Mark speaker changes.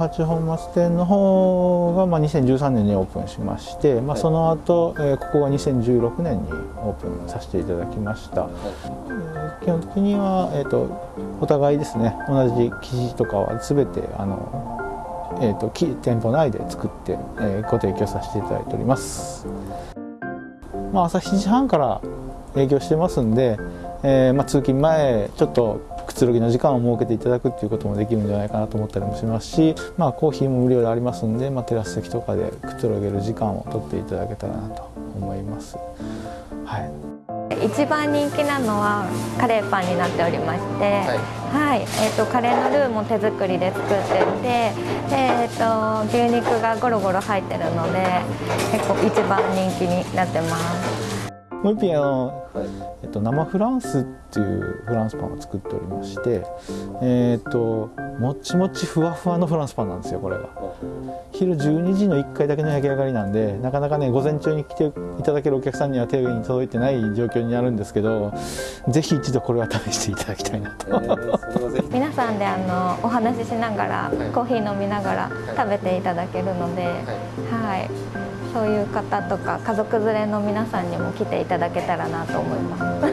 Speaker 1: 八本松店の方がまあ2013年にオープンしまして、まあ、その後、えー、ここが2016年にオープンさせていただきました、えー、基本的には、えーと、お互いですね同じ生地とかは全てあの、えーと、と店舗内で作って、えー、ご提供させていただいております、まあ、朝7時半から営業してますんで、えーまあ、通勤前ちょっとくつろぎの時間を設けていただくっていうこともできるんじゃないかなと思ったりもしますし、まあ、コーヒーも無料でありますんで、まあ、テラス席とかでくつろげる時間を取っていただけたらなと思います。はい
Speaker 2: 一番人気なのはカレーパンになっておりまして、はい、はい、えーと、カレーのルーも手作りで作っててで、えーと、牛肉がゴロゴロ入ってるので結構一番人気になってます。
Speaker 1: もう一品あの、えっと、生フランスっていうフランスパンを作っておりましてえっともちもちふわふわのフランスパンなんですよこれが。昼12時の1回だけの焼き上がりなんでなかなかね午前中に来ていただけるお客さんには手に届いてない状況になるんですけどぜひ一度これは試していただきたいなと、え
Speaker 2: ー、皆さんであのお話ししながら、はい、コーヒー飲みながら食べていただけるので、はい、はいそういう方とか家族連れの皆さんにも来ていただけたらなと思います。